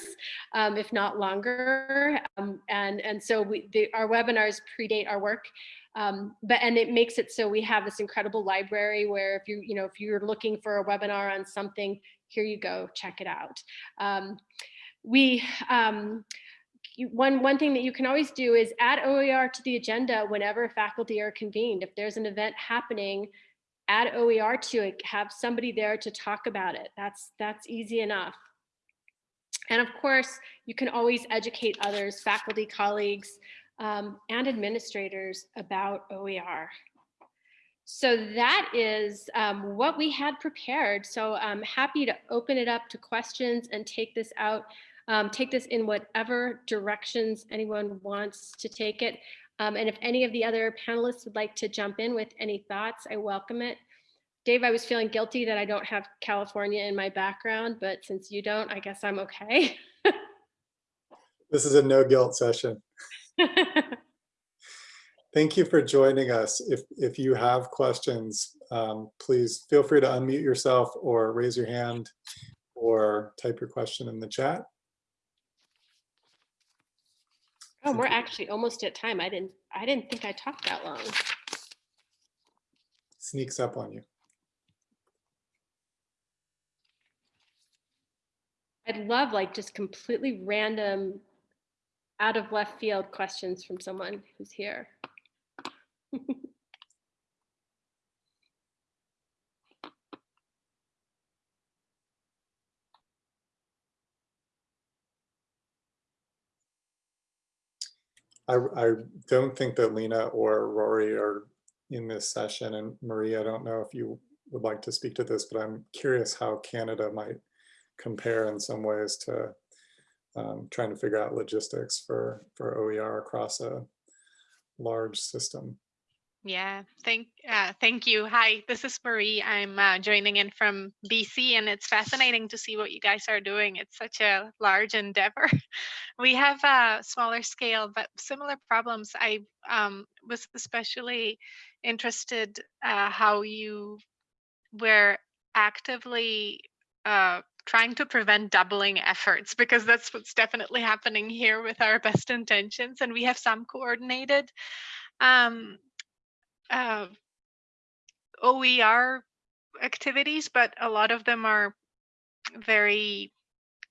um, if not longer. Um, and, and so we, the, our webinars predate our work. Um, but and it makes it so we have this incredible library where if you you know if you're looking for a webinar on something, here you go, check it out. Um, we you, one one thing that you can always do is add OER to the agenda whenever faculty are convened. If there's an event happening, add OER to it. Have somebody there to talk about it. That's that's easy enough. And of course, you can always educate others, faculty, colleagues, um, and administrators about OER. So that is um, what we had prepared. So I'm happy to open it up to questions and take this out, um, take this in whatever directions anyone wants to take it. Um, and if any of the other panelists would like to jump in with any thoughts, I welcome it. Dave, I was feeling guilty that I don't have California in my background, but since you don't, I guess I'm okay. This is a no guilt session. *laughs* Thank you for joining us. If, if you have questions, um, please feel free to unmute yourself or raise your hand or type your question in the chat. Oh, we're actually almost at time. I didn't, I didn't think I talked that long. Sneaks up on you. I'd love like just completely random, out of left field questions from someone who's here. *laughs* I, I don't think that Lena or Rory are in this session and Maria, I don't know if you would like to speak to this, but I'm curious how Canada might compare in some ways to um, trying to figure out logistics for, for OER across a large system. Yeah, thank uh, thank you. Hi, this is Marie. I'm uh, joining in from BC, and it's fascinating to see what you guys are doing. It's such a large endeavor. *laughs* we have a smaller scale, but similar problems. I um, was especially interested uh, how you were actively uh, trying to prevent doubling efforts because that's what's definitely happening here with our *laughs* best intentions, and we have some coordinated. Um, uh, OER activities, but a lot of them are very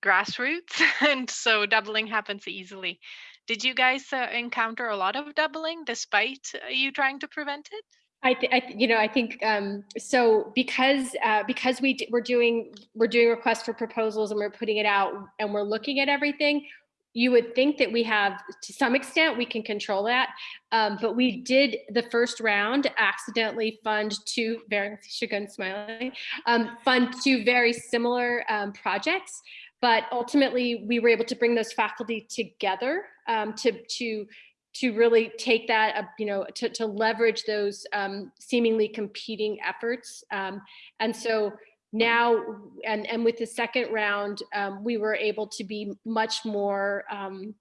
grassroots, *laughs* and so doubling happens easily. Did you guys uh, encounter a lot of doubling despite uh, you trying to prevent it? I, I you know, I think um, so because uh, because we we're doing we're doing requests for proposals and we're putting it out and we're looking at everything. You would think that we have, to some extent, we can control that, um, but we did the first round accidentally fund two very *laughs* Shagun smiling um, fund two very similar um, projects, but ultimately we were able to bring those faculty together um, to to to really take that, uh, you know, to, to leverage those um, seemingly competing efforts. Um, and so now, and, and with the second round, um, we were able to be much more um,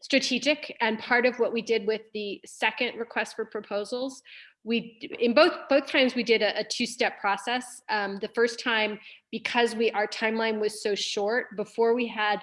strategic. And part of what we did with the second request for proposals, we, in both, both times we did a, a two-step process. Um, the first time, because we, our timeline was so short, before we had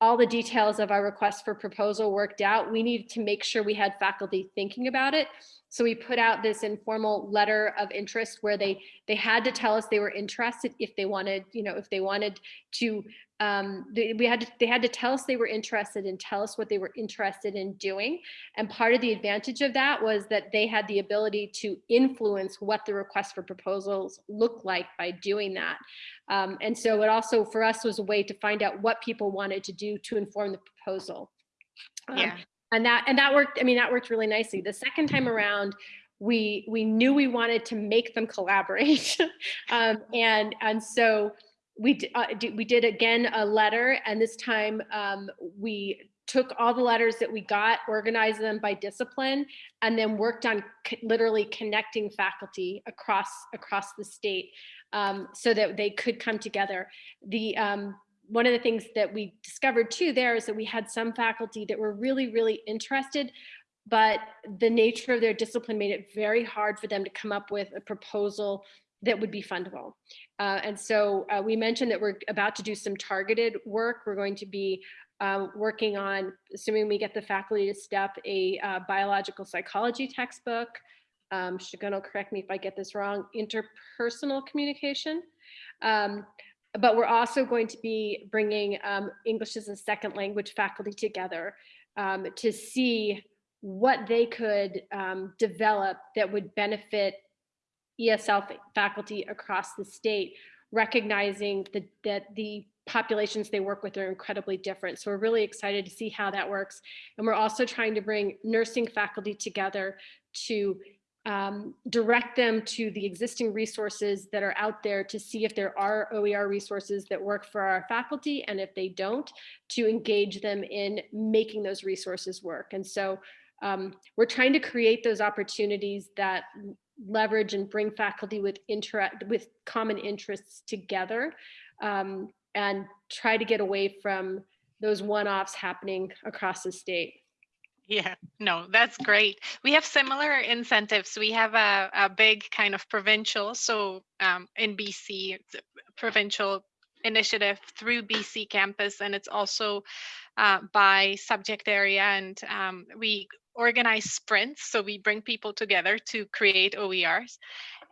all the details of our request for proposal worked out, we needed to make sure we had faculty thinking about it. So we put out this informal letter of interest where they they had to tell us they were interested if they wanted, you know, if they wanted to um, they, we had to, they had to tell us they were interested and tell us what they were interested in doing. And part of the advantage of that was that they had the ability to influence what the request for proposals looked like by doing that. Um, and so it also for us was a way to find out what people wanted to do to inform the proposal. Um, Yeah. And that and that worked. I mean, that worked really nicely. The second time around, we we knew we wanted to make them collaborate, *laughs* um, and and so we uh, we did again a letter, and this time um, we took all the letters that we got, organized them by discipline, and then worked on literally connecting faculty across across the state um, so that they could come together. The um, one of the things that we discovered too there is that we had some faculty that were really, really interested, but the nature of their discipline made it very hard for them to come up with a proposal that would be fundable. Uh, and so uh, we mentioned that we're about to do some targeted work. We're going to be um, working on, assuming we get the faculty to step, a uh, biological psychology textbook. Um, Shagun correct me if I get this wrong, interpersonal communication. Um, but we're also going to be bringing um, English as a second language faculty together um, to see what they could um, develop that would benefit ESL faculty across the state, recognizing the, that the populations they work with are incredibly different. So we're really excited to see how that works. And we're also trying to bring nursing faculty together to um, direct them to the existing resources that are out there to see if there are OER resources that work for our faculty. And if they don't, to engage them in making those resources work. And so um, we're trying to create those opportunities that leverage and bring faculty with interact with common interests together um, and try to get away from those one-offs happening across the state. Yeah, no, that's great. We have similar incentives. We have a, a big kind of provincial, so um, in BC, provincial initiative through BCcampus, and it's also uh, by subject area. And um, we organize sprints, so we bring people together to create OERs.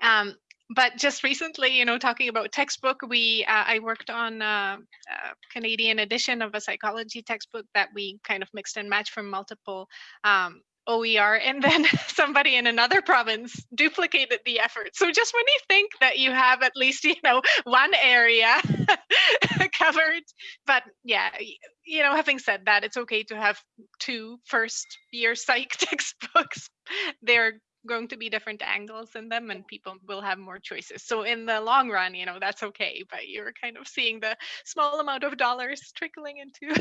Um, but just recently, you know, talking about textbook, we uh, I worked on uh, a Canadian edition of a psychology textbook that we kind of mixed and matched from multiple um, OER, and then *laughs* somebody in another province duplicated the effort. So just when you think that you have at least you know one area *laughs* covered, but yeah, you know, having said that, it's okay to have two first year *laughs* psych textbooks. They're going to be different angles in them and people will have more choices. So in the long run, you know, that's okay, but you're kind of seeing the small amount of dollars trickling into.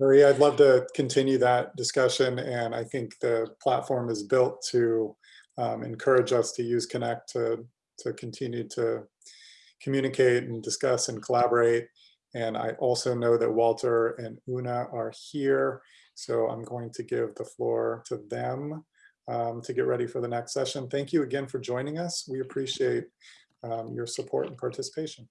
Maria, I'd love to continue that discussion, and I think the platform is built to um, encourage us to use Connect to, to continue to communicate and discuss and collaborate. And I also know that Walter and Una are here, so I'm going to give the floor to them um, to get ready for the next session. Thank you again for joining us. We appreciate um, your support and participation.